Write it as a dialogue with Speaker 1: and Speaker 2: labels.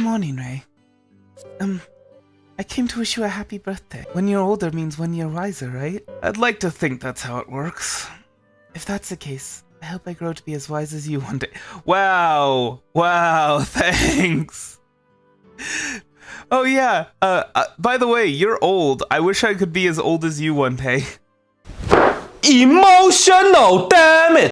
Speaker 1: Good morning, Ray. Um, I came to wish you a happy birthday. One year older means one year wiser, right? I'd like to think that's how it works. If that's the case, I hope I grow to be as wise as you one day. Wow! Wow, thanks! Oh yeah, uh, uh, by the way, you're old. I wish I could be as old as you one day.
Speaker 2: Emotional, damn it!